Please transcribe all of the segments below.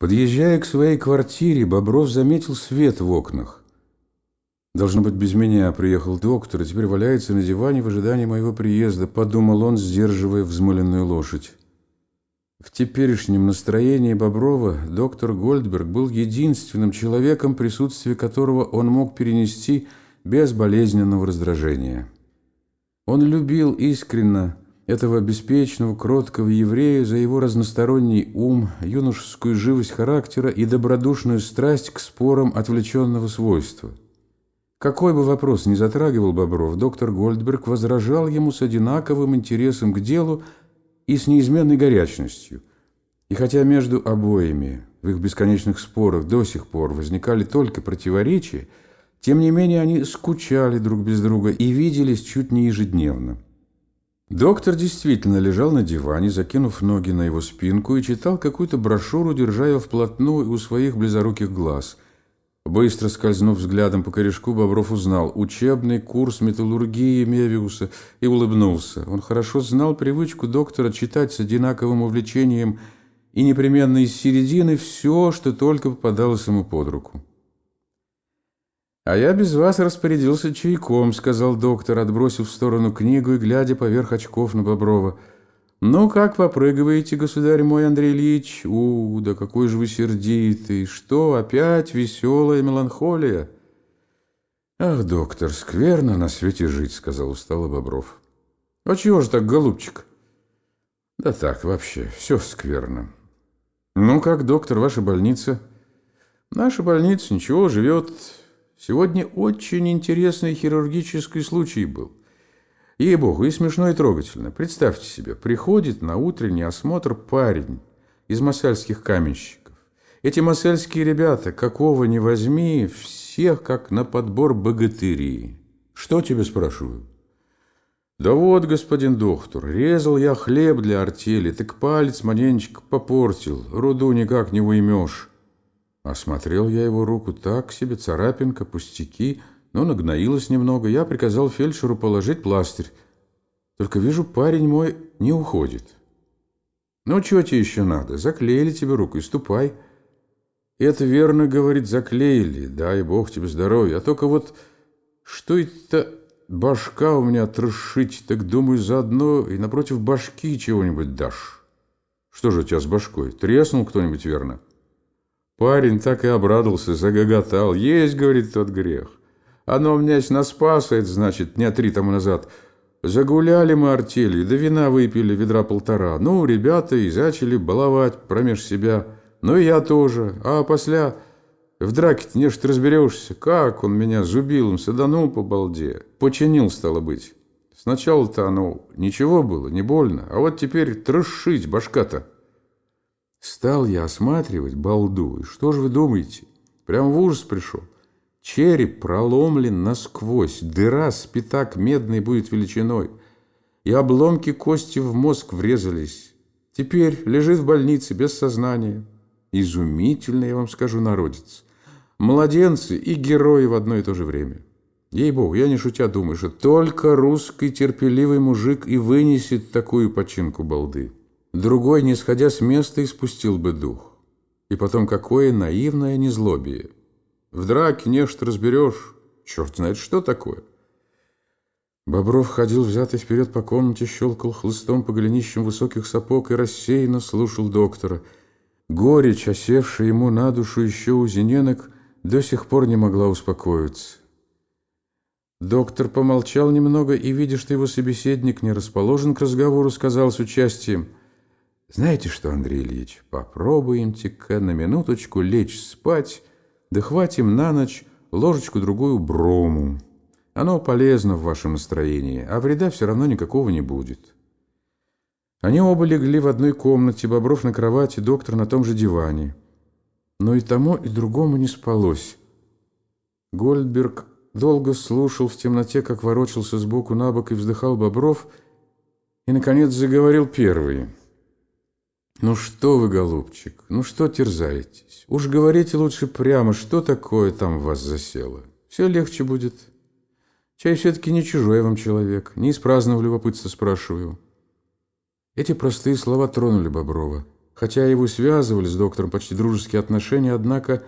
Подъезжая к своей квартире, Бобров заметил свет в окнах. «Должно быть, без меня приехал доктор, и теперь валяется на диване в ожидании моего приезда», подумал он, сдерживая взмыленную лошадь. В теперешнем настроении Боброва доктор Гольдберг был единственным человеком, присутствие которого он мог перенести без болезненного раздражения. Он любил искренно этого беспечного, кроткого еврея за его разносторонний ум, юношескую живость характера и добродушную страсть к спорам отвлеченного свойства. Какой бы вопрос ни затрагивал Бобров, доктор Гольдберг возражал ему с одинаковым интересом к делу и с неизменной горячностью. И хотя между обоими в их бесконечных спорах до сих пор возникали только противоречия, тем не менее они скучали друг без друга и виделись чуть не ежедневно. Доктор действительно лежал на диване, закинув ноги на его спинку и читал какую-то брошюру, держа ее вплотную у своих близоруких глаз. Быстро скользнув взглядом по корешку, Бобров узнал учебный курс металлургии Мевиуса и улыбнулся. Он хорошо знал привычку доктора читать с одинаковым увлечением и непременно из середины все, что только попадалось ему под руку. «А я без вас распорядился чайком», — сказал доктор, отбросив в сторону книгу и глядя поверх очков на Боброва. «Ну, как попрыгиваете, государь мой Андрей Ильич? У, да какой же вы сердитый! Что, опять веселая меланхолия?» «Ах, доктор, скверно на свете жить», — сказал устало Бобров. «А чего же так, голубчик?» «Да так, вообще, все скверно». «Ну как, доктор, ваша больница?» «Наша больница, ничего, живет Сегодня очень интересный хирургический случай был. Ей-богу, и смешно, и трогательно. Представьте себе, приходит на утренний осмотр парень из масальских каменщиков. Эти масальские ребята, какого ни возьми, всех как на подбор богатыри. Что тебе спрашиваю? Да вот, господин доктор, резал я хлеб для артели, так палец маленечко попортил, руду никак не уймешь. Осмотрел я его руку так себе, царапинка, пустяки, но нагноилась немного. Я приказал фельдшеру положить пластырь. Только вижу, парень мой не уходит. Ну, чего тебе еще надо? Заклеили тебе руку и ступай. Это верно, говорит, заклеили. Дай бог тебе здоровья. А только вот что это башка у меня трошить, так думаю, заодно и напротив башки чего-нибудь дашь. Что же у тебя с башкой? Треснул кто-нибудь, верно? Парень так и обрадовался, загоготал. Есть, говорит, тот грех. Оно меня наспасает, значит, дня три тому назад. Загуляли мы артели, да вина выпили ведра полтора. Ну, ребята и зачали баловать промеж себя. Ну, и я тоже. А после в драке-то не ты разберешься. Как он меня зубилом саданул по балде. Починил, стало быть. Сначала-то оно ничего было, не больно. А вот теперь трошить башка-то. Стал я осматривать балду, и что же вы думаете? Прям в ужас пришел. Череп проломлен насквозь, дыра с пятак медной будет величиной, и обломки кости в мозг врезались. Теперь лежит в больнице без сознания. Изумительно, я вам скажу, народец. Младенцы и герои в одно и то же время. Ей-богу, я не шутя думаю, что только русский терпеливый мужик и вынесет такую починку балды. Другой, не сходя с места, испустил бы дух. И потом, какое наивное незлобие. В драке нечто разберешь, черт знает, что такое. Бобров ходил взятый вперед по комнате, щелкал хлыстом по голенищам высоких сапог и рассеянно слушал доктора. Горечь, осевшая ему на душу еще у зененок, до сих пор не могла успокоиться. Доктор помолчал немного и, видя, что его собеседник не расположен к разговору, сказал с участием – знаете что, Андрей Ильич, попробуемте-ка на минуточку лечь спать, да хватим на ночь ложечку-другую брому. Оно полезно в вашем настроении, а вреда все равно никакого не будет. Они оба легли в одной комнате, Бобров на кровати, доктор на том же диване. Но и тому, и другому не спалось. Гольдберг долго слушал в темноте, как ворочался сбоку на бок и вздыхал Бобров, и, наконец, заговорил первый – «Ну что вы, голубчик, ну что терзаетесь? Уж говорите лучше прямо, что такое там в вас засело. Все легче будет. Чай все-таки не чужой вам человек, не из праздного любопытства спрашиваю». Эти простые слова тронули Боброва. Хотя его связывали с доктором почти дружеские отношения, однако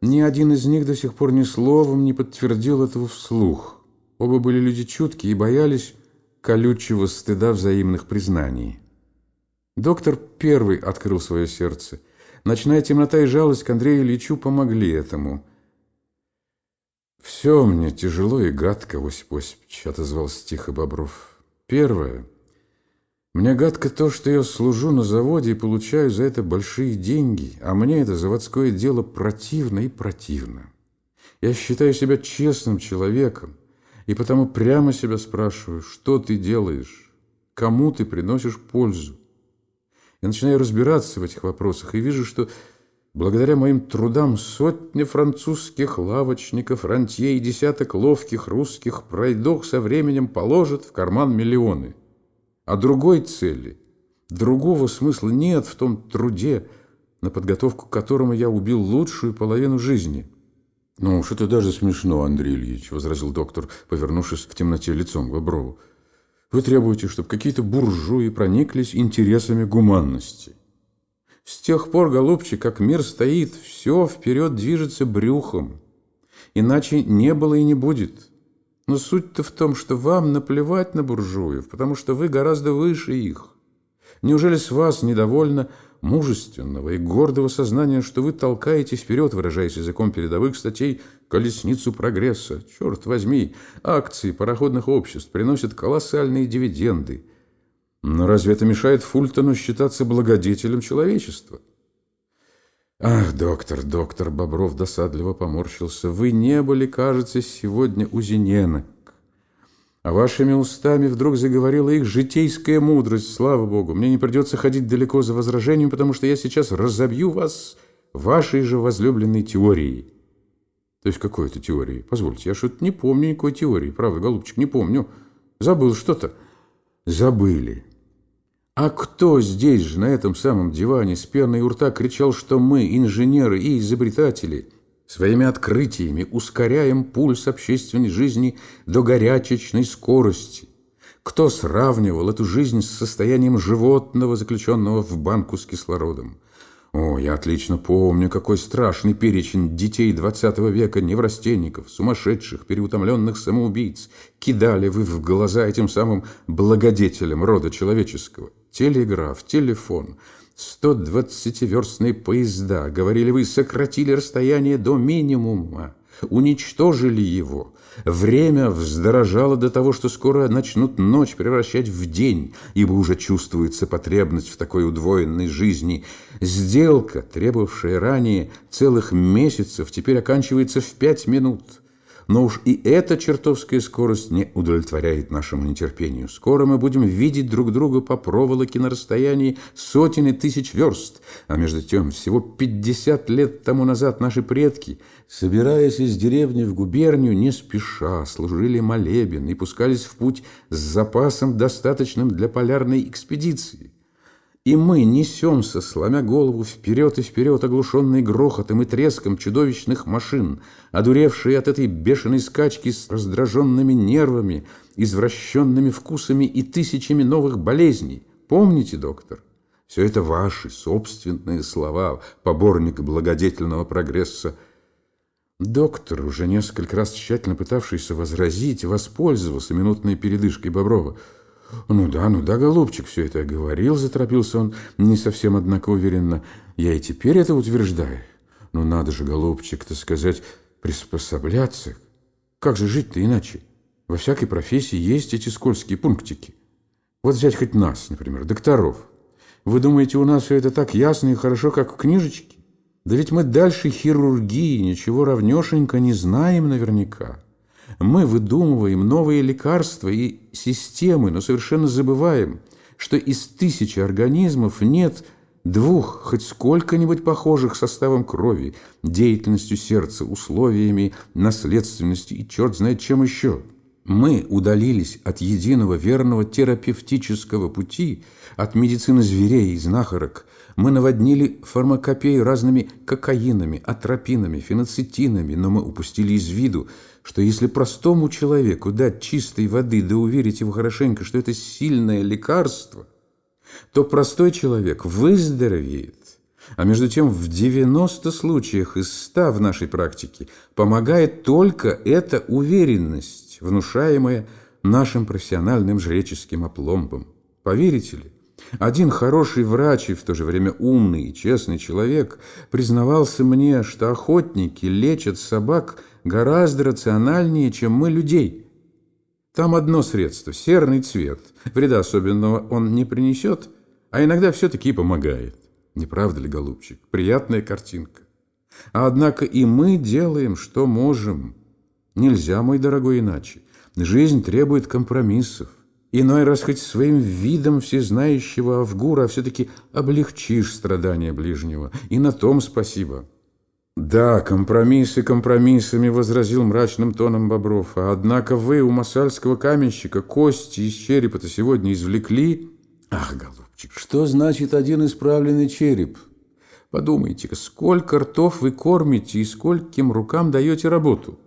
ни один из них до сих пор ни словом не подтвердил этого вслух. Оба были люди чуткие и боялись колючего стыда взаимных признаний. Доктор первый открыл свое сердце. Ночная темнота и жалость к Андрею Ильичу помогли этому. «Все мне тяжело и гадко, Осип Осипович», — отозвался тихо Бобров. «Первое. Мне гадко то, что я служу на заводе и получаю за это большие деньги, а мне это заводское дело противно и противно. Я считаю себя честным человеком, и потому прямо себя спрашиваю, что ты делаешь, кому ты приносишь пользу. Я начинаю разбираться в этих вопросах и вижу, что благодаря моим трудам сотни французских лавочников, рантье и десяток ловких русских пройдох со временем положат в карман миллионы. А другой цели, другого смысла нет в том труде, на подготовку к которому я убил лучшую половину жизни – «Ну уж это даже смешно, Андрей Ильич», — возразил доктор, повернувшись в темноте лицом к Боброву. «Вы требуете, чтобы какие-то буржуи прониклись интересами гуманности. С тех пор, голубчик, как мир стоит, все вперед движется брюхом. Иначе не было и не будет. Но суть-то в том, что вам наплевать на буржуев, потому что вы гораздо выше их. Неужели с вас недовольно мужественного и гордого сознания, что вы толкаете вперед, выражаясь языком передовых статей, колесницу прогресса. Черт возьми, акции пароходных обществ приносят колоссальные дивиденды. Но разве это мешает Фультону считаться благодетелем человечества? Ах, доктор, доктор, Бобров досадливо поморщился. Вы не были, кажется, сегодня у Зиненок. А вашими устами вдруг заговорила их житейская мудрость, слава Богу. Мне не придется ходить далеко за возражением, потому что я сейчас разобью вас вашей же возлюбленной теорией. То есть какой это теории? Позвольте, я что-то не помню никакой теории. Правда, голубчик, не помню. Забыл что-то. Забыли. А кто здесь же, на этом самом диване, с пеной у рта кричал, что мы, инженеры и изобретатели – Своими открытиями ускоряем пульс общественной жизни до горячечной скорости. Кто сравнивал эту жизнь с состоянием животного, заключенного в банку с кислородом? О, я отлично помню, какой страшный перечень детей XX века, неврастенников, сумасшедших, переутомленных самоубийц кидали вы в глаза этим самым благодетелям рода человеческого. Телеграф, телефон – 120-верстные поезда, говорили вы, сократили расстояние до минимума, уничтожили его. Время вздорожало до того, что скоро начнут ночь превращать в день, ибо уже чувствуется потребность в такой удвоенной жизни. Сделка, требовавшая ранее целых месяцев, теперь оканчивается в пять минут – но уж и эта чертовская скорость не удовлетворяет нашему нетерпению. Скоро мы будем видеть друг друга по проволоке на расстоянии сотен и тысяч верст. А между тем, всего 50 лет тому назад наши предки, собираясь из деревни в губернию, не спеша служили молебен и пускались в путь с запасом, достаточным для полярной экспедиции. И мы несемся, сломя голову вперед и вперед, оглушенные грохотом и треском чудовищных машин, одуревшие от этой бешеной скачки с раздраженными нервами, извращенными вкусами и тысячами новых болезней. Помните, доктор? Все это ваши собственные слова, поборник благодетельного прогресса. Доктор, уже несколько раз тщательно пытавшийся возразить, воспользовался минутной передышкой Боброва – «Ну да, ну да, голубчик, все это говорил», — заторопился он, не совсем, однако, уверенно. «Я и теперь это утверждаю. Ну надо же, голубчик, так сказать, приспособляться. Как же жить-то иначе? Во всякой профессии есть эти скользкие пунктики. Вот взять хоть нас, например, докторов. Вы думаете, у нас все это так ясно и хорошо, как в книжечке? Да ведь мы дальше хирургии ничего равнешенько не знаем наверняка». Мы выдумываем новые лекарства и системы, но совершенно забываем, что из тысячи организмов нет двух хоть сколько-нибудь похожих составом крови, деятельностью сердца, условиями, наследственностью и черт знает чем еще. Мы удалились от единого верного терапевтического пути, от медицины зверей и знахарок. Мы наводнили фармакопею разными кокаинами, атропинами, феноцетинами, но мы упустили из виду, что если простому человеку дать чистой воды, да уверить его хорошенько, что это сильное лекарство, то простой человек выздоровеет. А между тем в 90 случаях из 100 в нашей практике помогает только эта уверенность, внушаемая нашим профессиональным жреческим опломбом. Поверите ли? Один хороший врач и в то же время умный и честный человек признавался мне, что охотники лечат собак гораздо рациональнее, чем мы людей. Там одно средство – серный цвет. Вреда особенного он не принесет, а иногда все-таки помогает. Не правда ли, голубчик? Приятная картинка. А однако и мы делаем, что можем. Нельзя, мой дорогой, иначе. Жизнь требует компромиссов. Иной раз хоть своим видом всезнающего Авгура, все-таки облегчишь страдания ближнего. И на том спасибо. «Да, компромиссы компромиссами», — возразил мрачным тоном Бобров. «А однако вы у масальского каменщика кости из черепа-то сегодня извлекли?» «Ах, голубчик, что значит один исправленный череп? Подумайте-ка, сколько ртов вы кормите и скольким рукам даете работу?»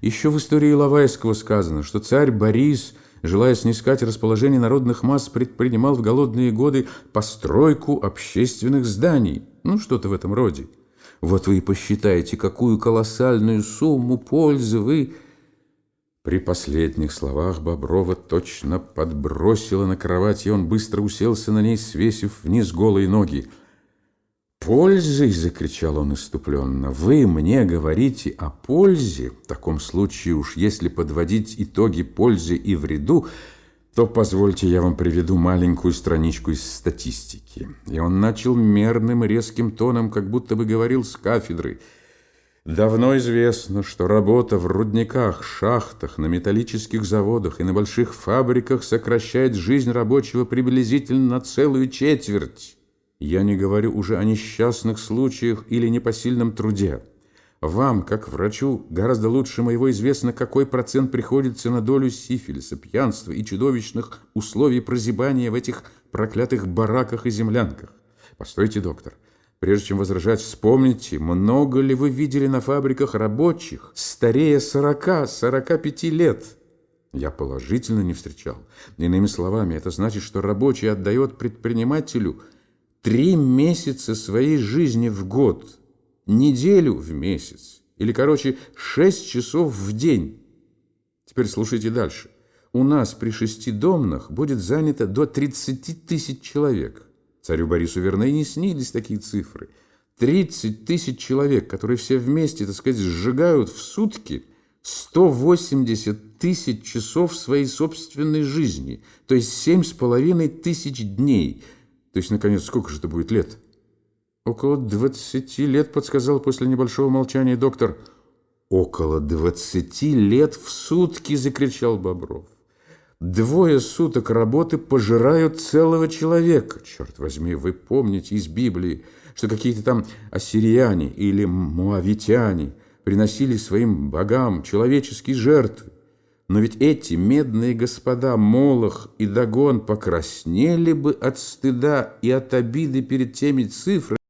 Еще в истории Лавайского сказано, что царь Борис – желая снискать расположение народных масс, предпринимал в голодные годы постройку общественных зданий. Ну, что-то в этом роде. Вот вы и посчитаете, какую колоссальную сумму пользы вы... При последних словах Боброва точно подбросило на кровать, и он быстро уселся на ней, свесив вниз голые ноги. «Пользой!» — закричал он иступленно. «Вы мне говорите о пользе? В таком случае уж если подводить итоги пользы и вреду, то позвольте я вам приведу маленькую страничку из статистики». И он начал мерным резким тоном, как будто бы говорил с кафедры. Давно известно, что работа в рудниках, шахтах, на металлических заводах и на больших фабриках сокращает жизнь рабочего приблизительно на целую четверть. Я не говорю уже о несчастных случаях или непосильном труде. Вам, как врачу, гораздо лучше моего известно, какой процент приходится на долю сифилиса, пьянства и чудовищных условий прозябания в этих проклятых бараках и землянках. Постойте, доктор. Прежде чем возражать, вспомните, много ли вы видели на фабриках рабочих, старее 40-45 лет? Я положительно не встречал. Иными словами, это значит, что рабочий отдает предпринимателю – три месяца своей жизни в год, неделю в месяц, или, короче, шесть часов в день. Теперь слушайте дальше. У нас при шестидомных будет занято до 30 тысяч человек. Царю Борису верно и не снились такие цифры. 30 тысяч человек, которые все вместе, так сказать, сжигают в сутки 180 тысяч часов своей собственной жизни, то есть семь с половиной тысяч дней – то есть, наконец, сколько же это будет лет? Около двадцати лет, подсказал после небольшого молчания доктор. Около двадцати лет в сутки, закричал Бобров. Двое суток работы пожирают целого человека. Черт возьми, вы помните из Библии, что какие-то там ассирияне или муавитяне приносили своим богам человеческие жертвы. Но ведь эти медные господа Молох и Дагон покраснели бы от стыда и от обиды перед теми цифрами,